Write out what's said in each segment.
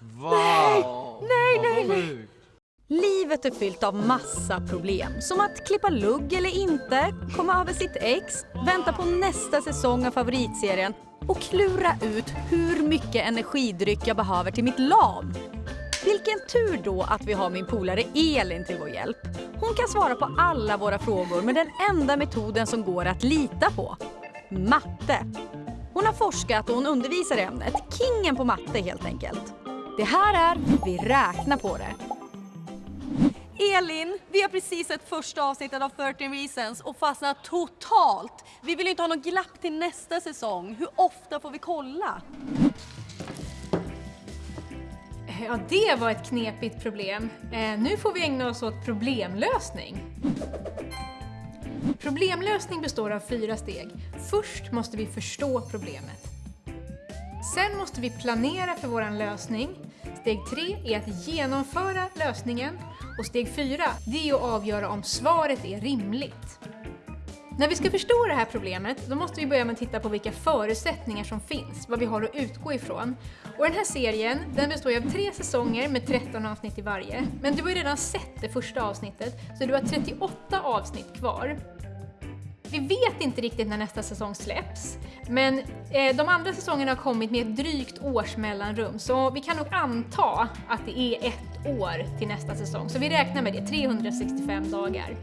Wow! Nej, nej, nej. sjukt. Livet är fyllt av massa problem. Som att klippa lugg eller inte, komma över sitt ex, vänta på nästa säsong av favoritserien och klura ut hur mycket energidryck jag behöver till mitt LAN. Vilken tur då att vi har min polare Elin till vår hjälp. Hon kan svara på alla våra frågor med den enda metoden som går att lita på. Matte. Hon har forskat och hon undervisar i ämnet. Kingen på matte helt enkelt. Det här är Vi räknar på det. Elin, vi har precis sett första avsnittet av 13 reasons och fastnat totalt. Vi vill ju inte ha något glapp till nästa säsong. Hur ofta får vi kolla? Ja, det var ett knepigt problem. Eh, nu får vi ägna oss åt problemlösning. Problemlösning består av fyra steg. Först måste vi förstå problemet. Sen måste vi planera för vår lösning. Steg tre är att genomföra lösningen. Och steg fyra, det är att avgöra om svaret är rimligt. När vi ska förstå det här problemet, då måste vi börja med att titta på vilka förutsättningar som finns, vad vi har att utgå ifrån. Och den här serien, den består av tre säsonger med 13 avsnitt i varje. Men du har ju redan sett det första avsnittet, så du har 38 avsnitt kvar. Vi vet inte riktigt när nästa säsong släpps, men eh, de andra säsongerna har kommit med ett drygt års mellanrum, så vi kan nog anta att det är ett år till nästa säsong. Så vi räknar med det, 365 dagar.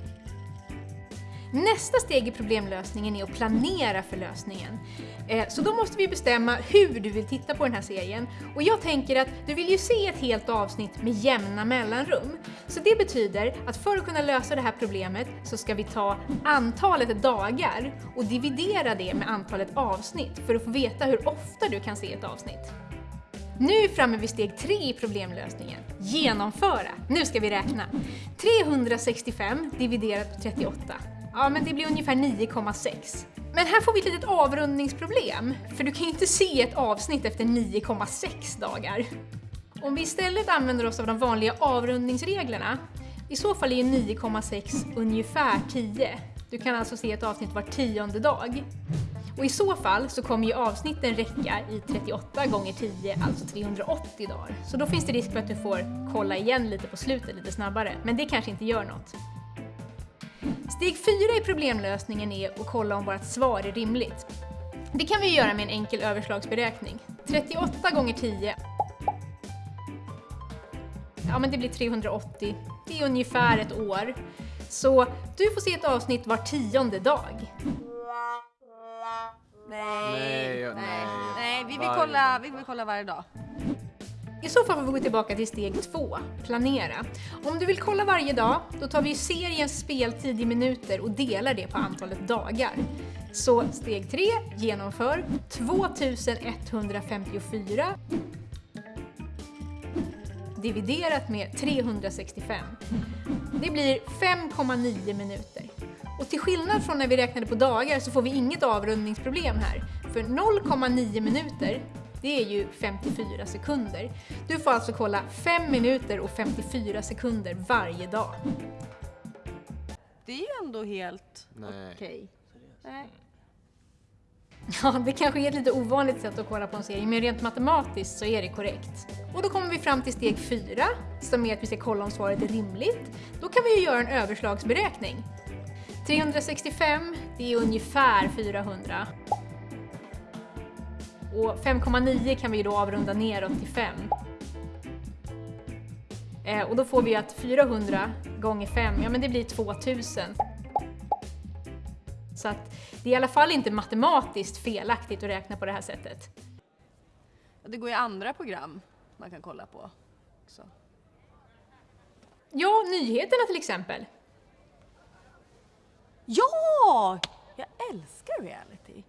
Nästa steg i problemlösningen är att planera för lösningen. Eh, så då måste vi bestämma hur du vill titta på den här serien. Och jag tänker att du vill ju se ett helt avsnitt med jämna mellanrum. Så det betyder att för att kunna lösa det här problemet så ska vi ta antalet dagar och dividera det med antalet avsnitt för att få veta hur ofta du kan se ett avsnitt. Nu är vi framme vid steg tre i problemlösningen. Genomföra. Nu ska vi räkna. 365 dividerat på 38. Ja, men det blir ungefär 9,6. Men här får vi ett litet avrundningsproblem, för du kan ju inte se ett avsnitt efter 9,6 dagar. Om vi istället använder oss av de vanliga avrundningsreglerna, i så fall är ju 9,6 ungefär 10. Du kan alltså se ett avsnitt var tionde dag. Och i så fall så kommer ju avsnitten räcka i 38 gånger 10, alltså 380 dagar. Så då finns det risk för att du får kolla igen lite på slutet lite snabbare, men det kanske inte gör något. Steg 4 i problemlösningen är att kolla om vårt svar är rimligt. Det kan vi göra med en enkel överslagsberäkning. 38 gånger 10 Ja, men det blir 380. Det är ungefär ett år. Så du får se ett avsnitt var tionde dag. Nej, Nej, nej. nej. Vi vill, kolla, vi vill kolla varje dag. I så fall får vi gå tillbaka till steg två, planera. Om du vill kolla varje dag, då tar vi seriens speltid i minuter och delar det på antalet dagar. Så steg tre, genomför 2154 dividerat med 365. Det blir 5,9 minuter. Och till skillnad från när vi räknade på dagar så får vi inget avrundningsproblem här. För 0,9 minuter, det är ju 54 sekunder. Du får alltså kolla 5 minuter och 54 sekunder varje dag. Det är ju ändå helt okej. Nej. Ja, det kanske är ett lite ovanligt sätt att kolla på en serie, men rent matematiskt så är det korrekt. Och då kommer vi fram till steg 4, som är att vi ska kolla om svaret är rimligt. Då kan vi ju göra en överslagsberäkning. 365, det är ungefär 400. Och 5,9 kan vi då avrunda neråt till 5. Eh, och då får vi att 400 gånger 5, ja men det blir 2000. Så att det är i alla fall inte matematiskt felaktigt att räkna på det här sättet. Det går ju andra program man kan kolla på. också. Ja, nyheterna till exempel. Ja! Jag älskar reality.